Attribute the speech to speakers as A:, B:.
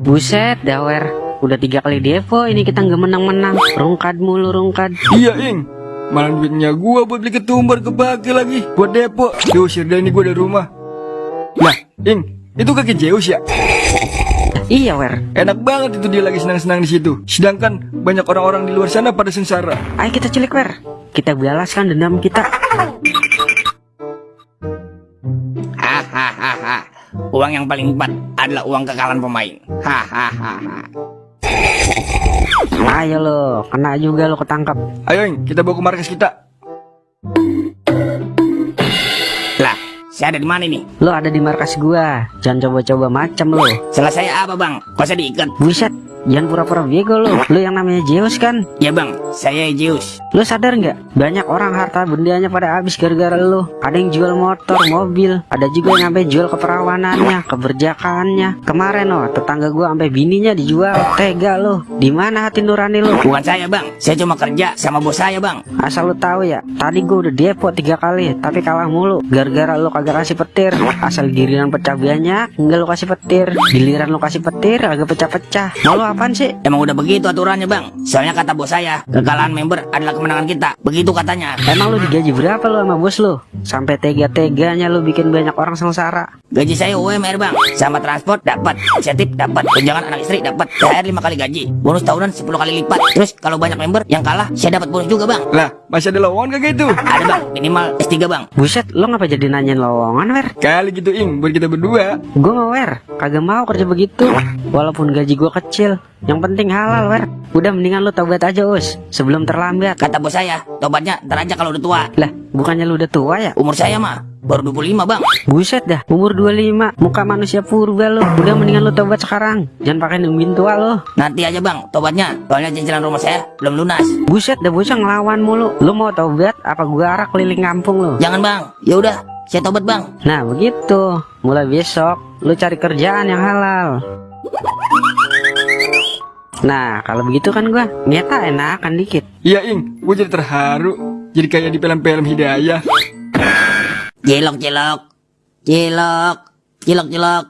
A: Buset, dawer. Udah tiga kali depo ini kita nggak menang-menang. Rungkad mulu rungkad.
B: Iya, Ing. Malah duitnya gua buat beli ketumbar kepake lagi buat depo. Diusir dah ini gua dari rumah. Lah, Ing, itu kaki Zeus ya?
A: Iya, wer.
B: Enak banget itu dia lagi senang-senang di situ. Sedangkan banyak orang-orang di luar sana pada sengsara.
A: Ayo kita cilik, wer. Kita balaskan dendam kita.
C: Hahaha. Uang yang paling hebat adalah uang kekalan pemain. Hahaha.
A: Ayo lo, kena juga lo ketangkap.
B: Ayo, Ing, kita bawa ke markas kita.
C: Lah, saya ada di mana nih?
A: Lo ada di markas gua. Jangan coba-coba macam lo.
C: Saya apa bang? Kok saya diikat?
A: Buset, jangan pura-pura bego lo. Lo yang namanya Zeus kan?
C: Ya bang, saya Zeus.
A: Lo sadar nggak? Banyak orang harta bendanya pada habis gara-gara lo. Ada yang jual motor, mobil. Ada juga yang sampai jual keperawanannya, keberjakaannya. Kemarin oh, tetangga gua sampai bininya dijual. Tega lo. Di mana hati nurani lo?
C: Bukan saya bang, saya cuma kerja sama bos saya bang.
A: Asal lo tahu ya, tadi gua udah depo tiga kali, tapi kalah mulu. Gara-gara lo kagak kasih petir. Asal giliran pecah banyak, enggak lo kasih petir. Giliran lo kasih petir, agak pecah-pecah. Mau lo apaan sih?
C: Emang udah begitu aturannya bang. Soalnya kata bos saya, kekalahan member adalah kemenangan kita. Begitu katanya.
A: Emang lo digaji berapa lo sama bos lo? Sampai tega-teganya lo bikin banyak orang sengsara.
C: Gaji saya UMR bang, sama transport dapat, insentif dapat, tunjangan anak istri dapat, THR 5 kali gaji, bonus tahunan 10 kali lipat. Terus kalau banyak member yang kalah, saya dapat bonus juga bang.
B: Lah, masih ada lowongan kagak itu?
C: Ada bang, minimal S3 bang.
A: Buset, lo ngapa jadi nanyain lowongan, Wer?
B: Kali gitu, Ing, buat kita berdua.
A: Gue mau Wer, kagak mau kerja begitu. Walaupun gaji gue kecil, yang penting halal, Wer. Udah mendingan lo tobat aja, Us, sebelum terlambat.
C: Kata bos saya, tobatnya ntar aja kalau udah tua.
A: Lah, bukannya lu udah tua ya?
C: Umur saya mah baru 25 bang.
A: Buset dah, umur 25, muka manusia purba lo. Udah mendingan lu tobat sekarang. Jangan pakai nungguin tua lo.
C: Nanti aja bang, tobatnya. Soalnya cicilan rumah saya belum lunas.
A: Buset dah bocah ngelawan mulu. Lu mau tobat apa gua arak keliling kampung lo?
C: Jangan bang, ya udah, saya tobat bang.
A: Nah, begitu. Mulai besok lu cari kerjaan yang halal. Nah, kalau begitu kan gua nyeta enakan dikit.
B: Iya, Ing, gua jadi terharu. Jadi kayak di film-film hidayah.
C: Cilok, cilok, cilok, cilok, cilok.